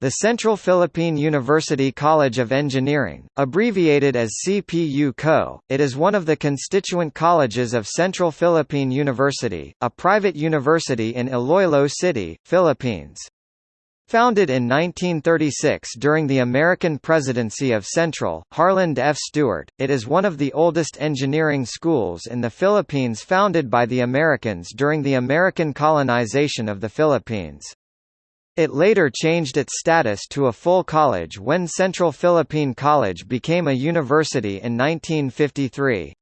The Central Philippine University College of Engineering, abbreviated as CPU-CO, it is one of the constituent colleges of Central Philippine University, a private university in Iloilo City, Philippines. Founded in 1936 during the American presidency of Central, Harland F. Stewart, it is one of the oldest engineering schools in the Philippines founded by the Americans during the American colonization of the Philippines. It later changed its status to a full college when Central Philippine College became a university in 1953.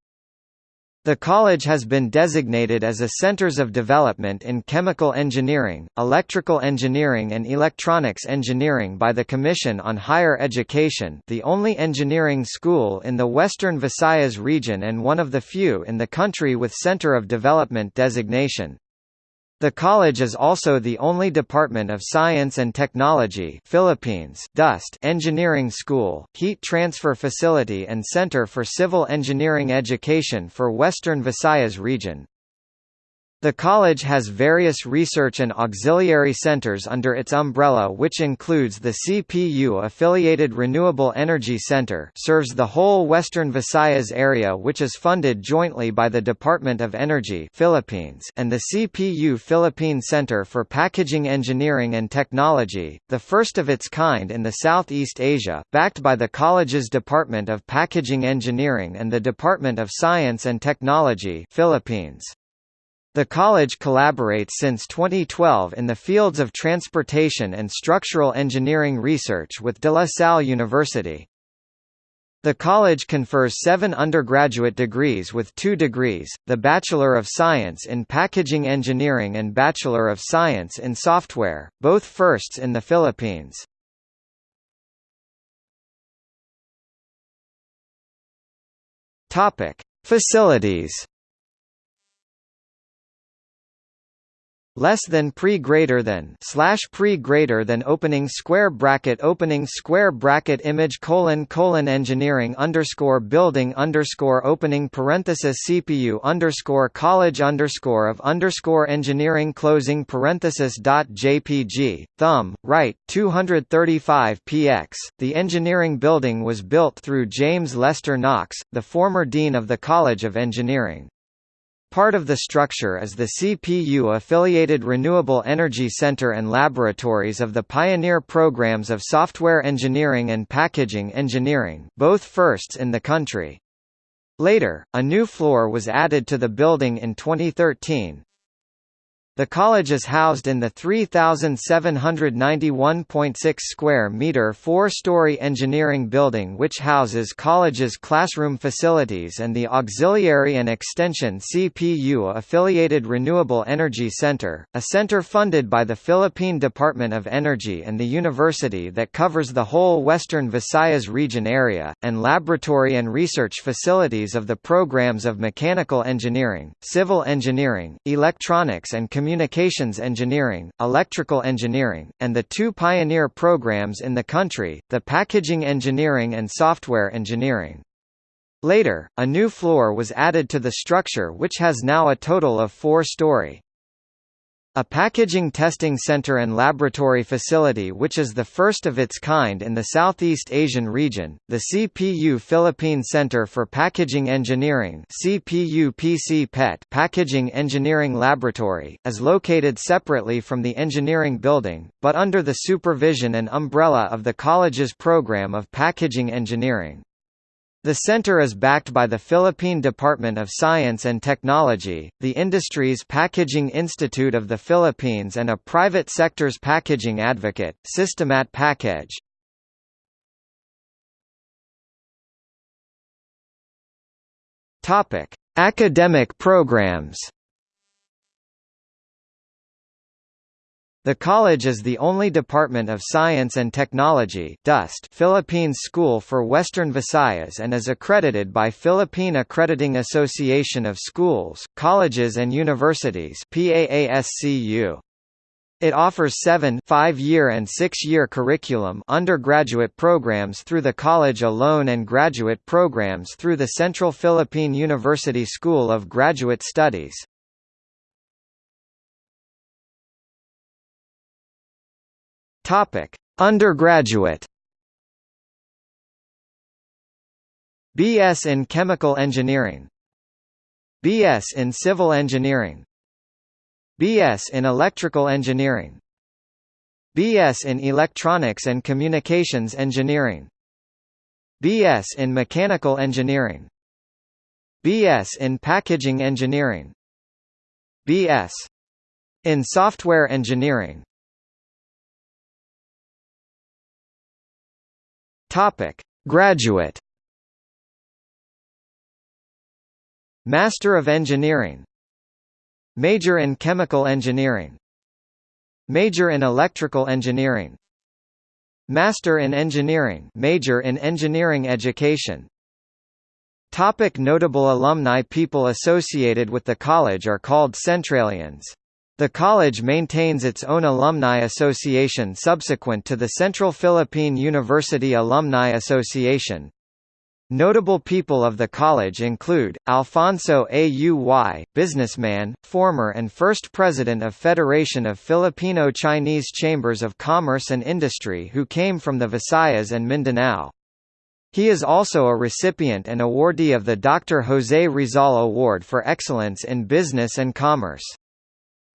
The college has been designated as a Centers of Development in Chemical Engineering, Electrical Engineering and Electronics Engineering by the Commission on Higher Education the only engineering school in the Western Visayas region and one of the few in the country with Center of Development designation. The college is also the only Department of Science and Technology Philippines DOST engineering school, heat transfer facility and center for civil engineering education for Western Visayas region. The college has various research and auxiliary centers under its umbrella which includes the CPU-affiliated Renewable Energy Center serves the whole western Visayas area which is funded jointly by the Department of Energy Philippines and the CPU Philippine Center for Packaging Engineering and Technology, the first of its kind in the Southeast Asia, backed by the college's Department of Packaging Engineering and the Department of Science and Technology Philippines. The college collaborates since 2012 in the fields of transportation and structural engineering research with De La Salle University. The college confers seven undergraduate degrees with two degrees, the Bachelor of Science in Packaging Engineering and Bachelor of Science in Software, both firsts in the Philippines. Facilities less than pre greater than slash pre greater than opening square bracket opening square bracket image colon colon engineering underscore building underscore opening parenthesis CPU underscore college underscore of underscore engineering closing parenthesis dot JPG thumb right 235 px the engineering building was built through James Lester Knox the former dean of the College of Engineering Part of the structure is the CPU-affiliated Renewable Energy Center and laboratories of the pioneer programs of software engineering and packaging engineering both firsts in the country. Later, a new floor was added to the building in 2013, the college is housed in the 3,791.6 square meter four-story engineering building which houses college's classroom facilities and the Auxiliary and Extension CPU-affiliated Renewable Energy Center, a center funded by the Philippine Department of Energy and the university that covers the whole western Visayas region area, and laboratory and research facilities of the programs of mechanical engineering, civil engineering, electronics and communications communications engineering, electrical engineering, and the two pioneer programs in the country, the packaging engineering and software engineering. Later, a new floor was added to the structure which has now a total of four-story. A packaging testing center and laboratory facility which is the first of its kind in the Southeast Asian region, the CPU Philippine Center for Packaging Engineering Packaging Engineering Laboratory, is located separately from the engineering building, but under the supervision and umbrella of the college's program of packaging engineering. The center is backed by the Philippine Department of Science and Technology, the Industries Packaging Institute of the Philippines and a private sector's packaging advocate, Systemat Package. Academic programs The college is the only Department of Science and Technology DOST Philippines School for Western Visayas and is accredited by Philippine Accrediting Association of Schools, Colleges and Universities PAASCU. It offers seven five-year and six-year curriculum undergraduate programs through the college alone and graduate programs through the Central Philippine University School of Graduate Studies. Topic: Undergraduate BS in Chemical Engineering BS in Civil Engineering BS in Electrical Engineering BS in Electronics and Communications Engineering BS in Mechanical Engineering BS in Packaging Engineering BS in Software Engineering Topic Graduate Master of Engineering Major in Chemical Engineering Major in Electrical Engineering Master in Engineering Major in Engineering Education Topic notable alumni People associated with the college are called Centralians. The college maintains its own alumni association subsequent to the Central Philippine University Alumni Association, Notable people of the college include, Alfonso Auy, businessman, former and first president of Federation of Filipino-Chinese Chambers of Commerce and Industry who came from the Visayas and Mindanao. He is also a recipient and awardee of the Dr. Jose Rizal Award for Excellence in Business and Commerce.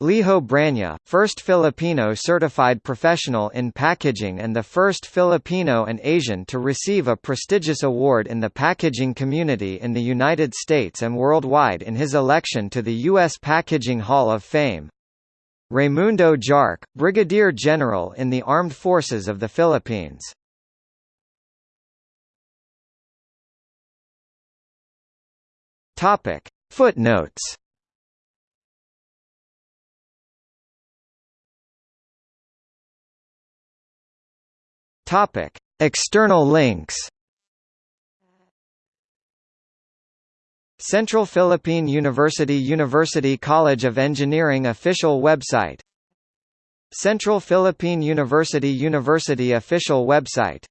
Liho Branya, first Filipino certified professional in packaging and the first Filipino and Asian to receive a prestigious award in the packaging community in the United States and worldwide in his election to the U.S. Packaging Hall of Fame. Raimundo Jarque, Brigadier General in the Armed Forces of the Philippines. Footnotes Topic: External links. Central Philippine University University College of Engineering official website Central Philippine University University official website